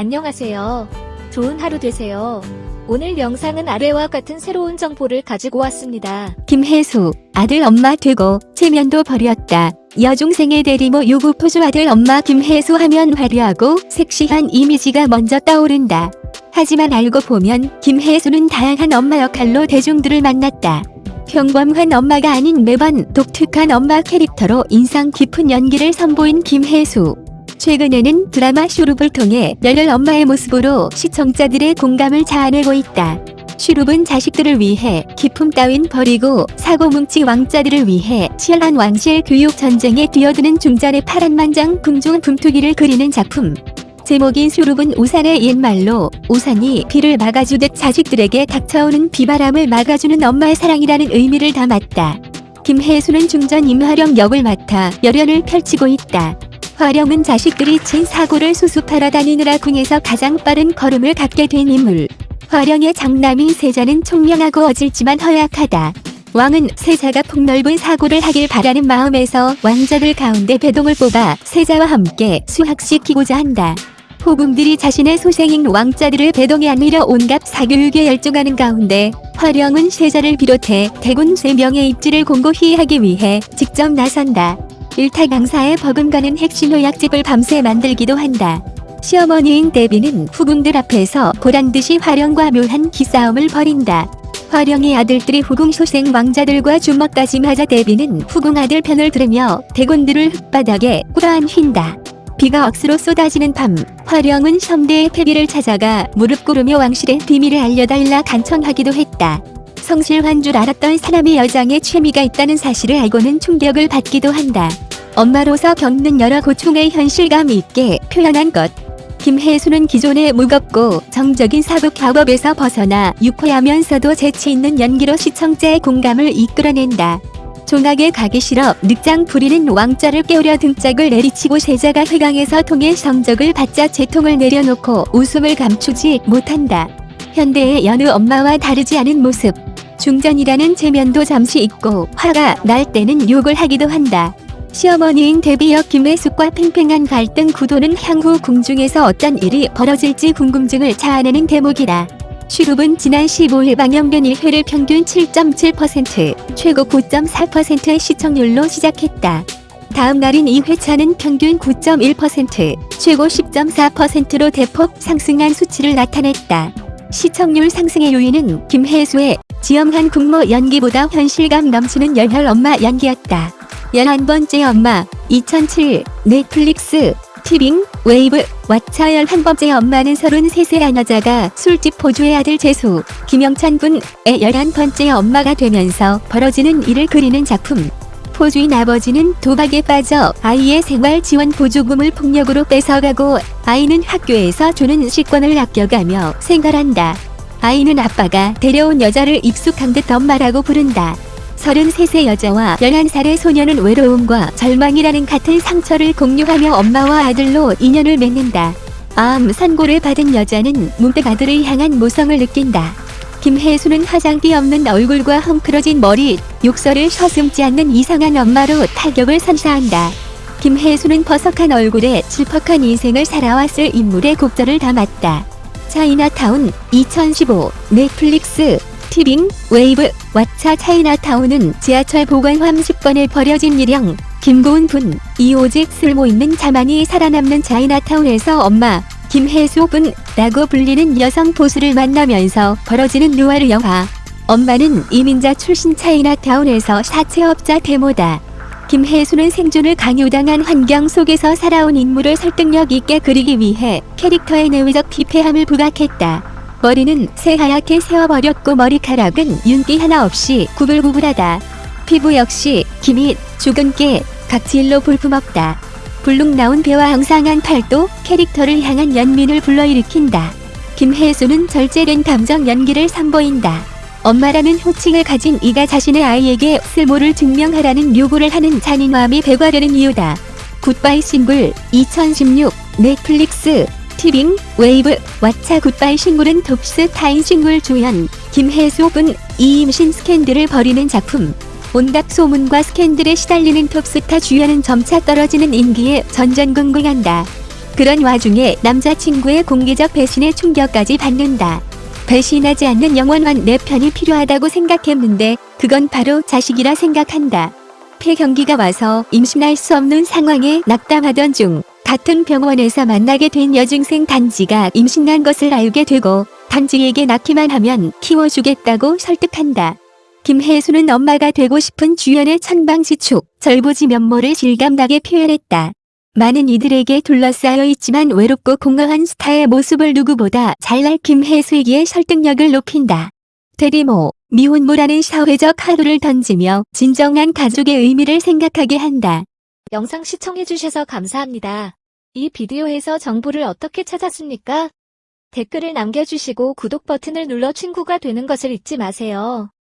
안녕하세요. 좋은 하루 되세요. 오늘 영상은 아래와 같은 새로운 정보를 가지고 왔습니다. 김혜수, 아들 엄마 되고 체면도 버렸다. 여중생의 대리모 요구 포주 아들 엄마 김혜수 하면 화려하고 섹시한 이미지가 먼저 떠오른다. 하지만 알고 보면 김혜수는 다양한 엄마 역할로 대중들을 만났다. 평범한 엄마가 아닌 매번 독특한 엄마 캐릭터로 인상 깊은 연기를 선보인 김혜수. 최근에는 드라마 슈룹을 통해 열혈 엄마의 모습으로 시청자들의 공감을 자아내고 있다. 슈룹은 자식들을 위해 기품 따윈 버리고 사고뭉치 왕자들을 위해 치열한 왕실 교육 전쟁에 뛰어드는 중전의 파란만장 궁중 분투기를 그리는 작품. 제목인 슈룹은 우산의 옛말로 우산이 비를 막아주듯 자식들에게 닥쳐오는 비바람을 막아주는 엄마의 사랑이라는 의미를 담았다. 김혜수는 중전 임화령 역을 맡아 열연을 펼치고 있다. 화령은 자식들이 친 사고를 수습하러 다니느라 궁에서 가장 빠른 걸음을 갖게 된 인물. 화령의 장남인 세자는 총명하고 어질지만 허약하다. 왕은 세자가 폭넓은 사고를 하길 바라는 마음에서 왕자들 가운데 배동을 뽑아 세자와 함께 수학시키고자 한다. 호궁들이 자신의 소생인 왕자들을 배동에 안으려 온갖 사교육에 열중하는 가운데 화령은 세자를 비롯해 대군 3명의 입지를 공고히 하기 위해 직접 나선다. 일타 강사에 버금가는 핵심 의약집을 밤새 만들기도 한다. 시어머니인 데비는 후궁들 앞에서 보란듯이 화령과 묘한 기싸움을 벌인다. 화령의 아들들이 후궁 소생 왕자들과 주먹까지 맞아 데비는 후궁 아들 편을 들으며 대군들을 흙바닥에 꾸라한 휜다. 비가 억수로 쏟아지는 밤, 화령은 섬대의 패비를 찾아가 무릎 꿇으며 왕실의 비밀을 알려달라 간청하기도 했다. 성실한 줄 알았던 사람이 여장에 취미가 있다는 사실을 알고는 충격을 받기도 한다. 엄마로서 겪는 여러 고충의 현실감 있게 표현한 것. 김혜수는 기존의 무겁고 정적인 사극 작업에서 벗어나 유쾌하면서도 재치 있는 연기로 시청자의 공감을 이끌어낸다. 종학에 가기 싫어 늑장 부리는 왕자를 깨우려 등짝을 내리치고 세자가 회강에서 통해 성적을 받자 재통을 내려놓고 웃음을 감추지 못한다. 현대의 여느 엄마와 다르지 않은 모습. 중전이라는 체면도 잠시 잊고 화가 날 때는 욕을 하기도 한다. 시어머니인 데뷔역 김혜숙과 팽팽한 갈등 구도는 향후 궁중에서 어떤 일이 벌어질지 궁금증을 자아내는 대목이다. 슈룹은 지난 15일 방영된 1회를 평균 7.7%, 최고 9.4%의 시청률로 시작했다. 다음 날인 2회차는 평균 9.1%, 최고 10.4%로 대폭 상승한 수치를 나타냈다. 시청률 상승의 요인은 김혜수의 지엄한 국모 연기보다 현실감 넘치는 열혈 엄마 연기였다. 11번째 엄마 2007 넷플릭스 티빙 웨이브 왓챠 11번째 엄마는 33세 한 여자가 술집 포주의 아들 재수 김영찬 군의 11번째 엄마가 되면서 벌어지는 일을 그리는 작품 포주인 아버지는 도박에 빠져 아이의 생활 지원 보조금을 폭력으로 뺏어가고 아이는 학교에서 주는 식권을 아껴가며 생활한다. 아이는 아빠가 데려온 여자를 익숙한 듯 엄마라고 부른다. 33세 여자와 11살의 소녀는 외로움과 절망이라는 같은 상처를 공유하며 엄마와 아들로 인연을 맺는다. 암 선고를 받은 여자는 문득 아들을 향한 모성을 느낀다. 김혜수는 화장기 없는 얼굴과 헝클어진 머리, 욕설을 서슴지 않는 이상한 엄마로 타격을 선사한다. 김혜수는 버석한 얼굴에 질퍽한 인생을 살아왔을 인물의 곡절을 담았다. 차이나타운 2015 넷플릭스 티빙 웨이브 왓챠 차이나타운은 지하철 보관함 10번에 버려진 일영 김고은 분 이 오직 쓸모 있는 자만이 살아남는 차이나타운에서 엄마 김혜수 분 라고 불리는 여성 보스를 만나면서 벌어지는 누아르 영화 엄마는 이민자 출신 차이나타운에서 사채업자 대모다. 김혜수는 생존을 강요당한 환경 속에서 살아온 인물을 설득력 있게 그리기 위해 캐릭터의 내외적 피폐함을 부각했다. 머리는 새하얗게 세워버렸고 머리카락은 윤기 하나 없이 구불구불하다. 피부 역시 기밋, 죽은 깨, 각질로 볼품없다. 불룩 나온 배와 앙상한 팔도 캐릭터를 향한 연민을 불러일으킨다. 김혜수는 절제된 감정 연기를 선보인다. 엄마라는 호칭을 가진 이가 자신의 아이에게 쓸모를 증명하라는 요구를 하는 잔인함이 배가되는 이유다. 굿바이 싱글 2016 넷플릭스 티빙 웨이브 왓챠 굿바이 싱글은 톱스타인 싱글 주연 김혜수 분 이 임신 스캔들을 벌이는 작품 온갖 소문과 스캔들에 시달리는 톱스타 주연은 점차 떨어지는 인기에 전전긍긍한다. 그런 와중에 남자친구의 공개적 배신에 충격까지 받는다. 배신하지 않는 영원한 내 편이 필요하다고 생각했는데 그건 바로 자식이라 생각한다. 폐경기가 와서 임신할 수 없는 상황에 낙담하던 중 같은 병원에서 만나게 된 여중생 단지가 임신한 것을 알게 되고 단지에게 낳기만 하면 키워주겠다고 설득한다. 김혜수는 엄마가 되고 싶은 주연의 천방지축, 절보지 면모를 실감나게 표현했다. 많은 이들에게 둘러싸여 있지만 외롭고 공허한 스타의 모습을 누구보다 잘날 김혜수에게 설득력을 높인다. 대리모, 미혼모라는 사회적 하루를 던지며 진정한 가족의 의미를 생각하게 한다. 영상 시청해주셔서 감사합니다. 이 비디오에서 정보를 어떻게 찾았습니까? 댓글을 남겨주시고 구독 버튼을 눌러 친구가 되는 것을 잊지 마세요.